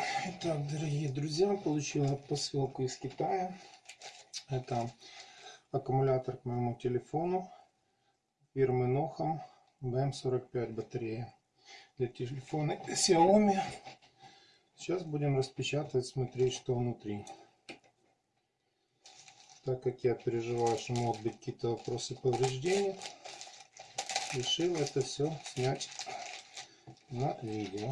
Итак, дорогие друзья, получила посылку из Китая. Это аккумулятор к моему телефону фирмы Noham BM45 батарея для телефона Xiaomi. Сейчас будем распечатывать, смотреть, что внутри. Так как я переживаю, что могут быть какие-то вопросы повреждений, решил это все снять на видео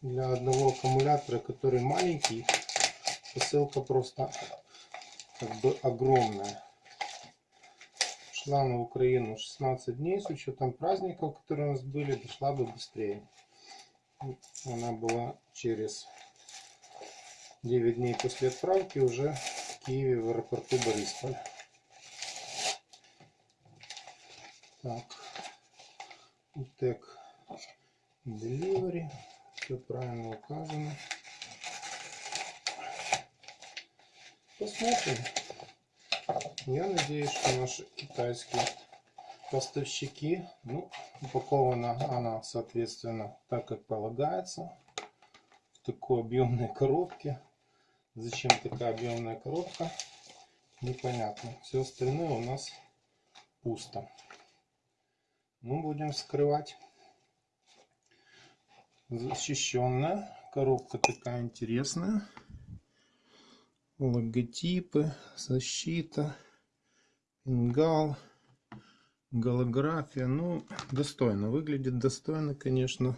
для одного аккумулятора, который маленький, посылка просто как бы огромная. Шла на Украину 16 дней, с учетом праздников, которые у нас были, дошла бы быстрее. Она была через 9 дней после отправки уже в Киеве в аэропорту Борисполь. Так, УТЕК Delivery все правильно указано. Посмотрим. Я надеюсь, что наши китайские поставщики, ну, упакована она, соответственно, так как полагается, в такой объемной коробке. Зачем такая объемная коробка, непонятно. Все остальное у нас пусто. Ну, будем вскрывать защищенная. Коробка такая интересная. Логотипы, защита, пингал, голография. Ну, достойно. Выглядит достойно, конечно.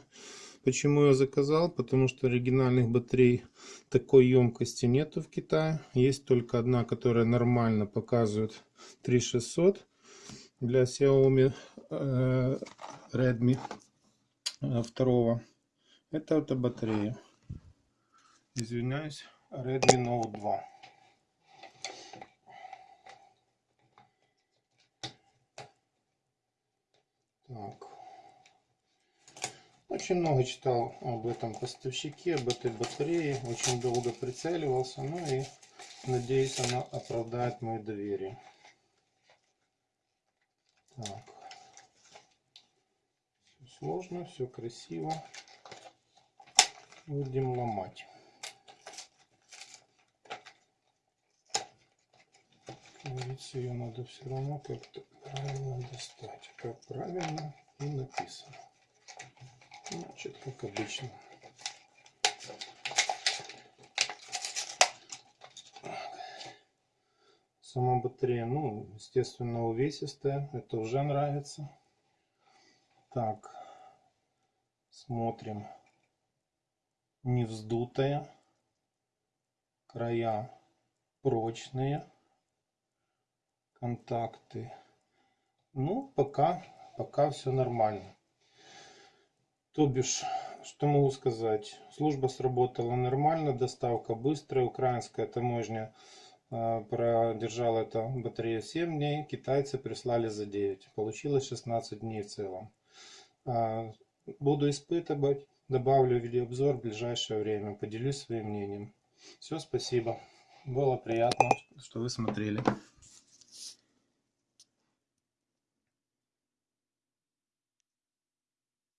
Почему я заказал? Потому что оригинальных батарей такой емкости нету в Китае. Есть только одна, которая нормально показывает 3600 для Xiaomi э, Redmi э, второго. Это эта батарея. Извиняюсь, Redmi Note 2. Так. Очень много читал об этом поставщике, об этой батарее. Очень долго прицеливался. Ну и надеюсь, она оправдает мое доверие. Так. Все сложно, все красиво будем ломать. Говорится, ее надо все равно как-то правильно достать. Как правильно и написано. Значит, как обычно. Сама батарея, ну, естественно, увесистая. Это уже нравится. Так, смотрим не вздутая, края прочные, контакты. Ну, пока, пока все нормально. То бишь, что могу сказать? Служба сработала нормально, доставка быстрая, украинская таможня э, продержала это батарею 7 дней, китайцы прислали за 9. Получилось 16 дней в целом. Буду испытывать Добавлю видеообзор в ближайшее время. Поделюсь своим мнением. Все, спасибо. Было приятно, что вы смотрели.